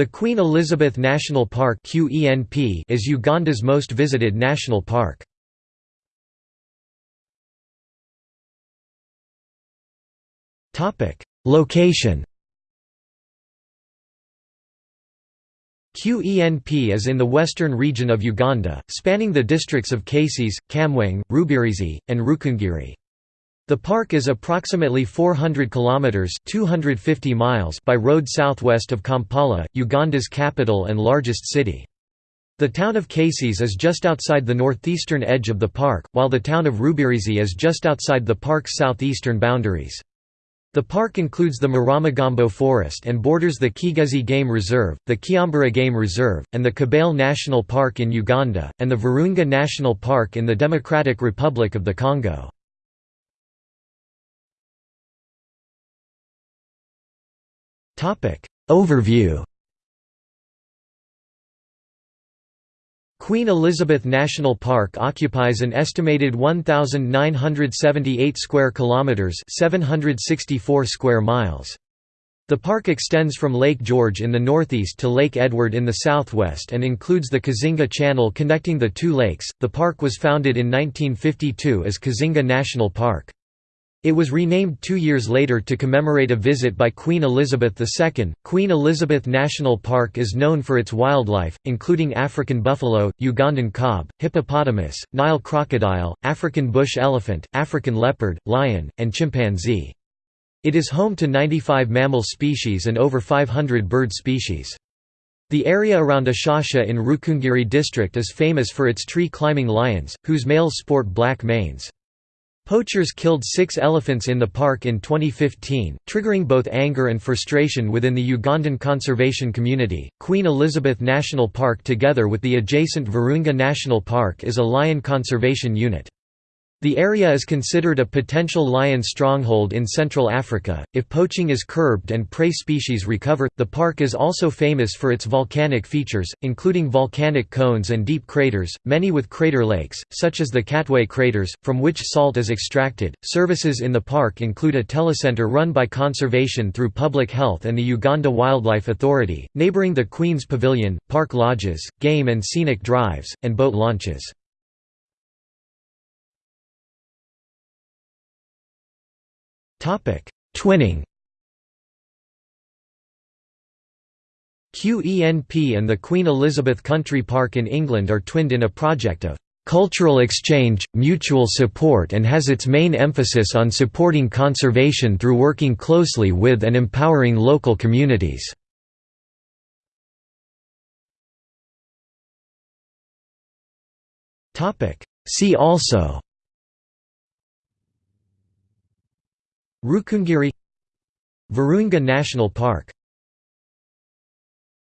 The Queen Elizabeth National Park is Uganda's most visited national park. Location QENP is in the western region of Uganda, spanning the districts of Kasese, Kamwenge, Rubirizi, and Rukungiri. The park is approximately 400 kilometers (250 miles) by road southwest of Kampala, Uganda's capital and largest city. The town of Kasese is just outside the northeastern edge of the park, while the town of Rubirizi is just outside the park's southeastern boundaries. The park includes the Maramagambo Forest and borders the Kigezi Game Reserve, the Kyambura Game Reserve, and the Kibale National Park in Uganda, and the Virunga National Park in the Democratic Republic of the Congo. Overview Queen Elizabeth National Park occupies an estimated 1978 square kilometers, 764 square miles. The park extends from Lake George in the northeast to Lake Edward in the southwest and includes the Kazinga Channel connecting the two lakes. The park was founded in 1952 as Kazinga National Park. It was renamed two years later to commemorate a visit by Queen Elizabeth II. Queen Elizabeth National Park is known for its wildlife, including African buffalo, Ugandan kob, hippopotamus, Nile crocodile, African bush elephant, African leopard, lion, and chimpanzee. It is home to 95 mammal species and over 500 bird species. The area around Ishasha in Rukungiri district is famous for its tree-climbing lions, whose males sport black manes. Poachers killed six elephants in the park in 2015, triggering both anger and frustration within the Ugandan conservation community. Queen Elizabeth National Park, together with the adjacent Virunga National Park, is a lion conservation unit. The area is considered a potential lion stronghold in Central Africa. If poaching is curbed and prey species recover, the park is also famous for its volcanic features, including volcanic cones and deep craters, many with crater lakes, such as the Katwe craters, from which salt is extracted. Services in the park include a telecenter run by Conservation through Public Health and the Uganda Wildlife Authority, neighboring the Queen's Pavilion, park lodges, game and scenic drives, and boat launches. Twinning QENP and the Queen Elizabeth Country Park in England are twinned in a project of cultural exchange, mutual support and has its main emphasis on supporting conservation through working closely with and empowering local communities. See also Rukungiri Virunga National Park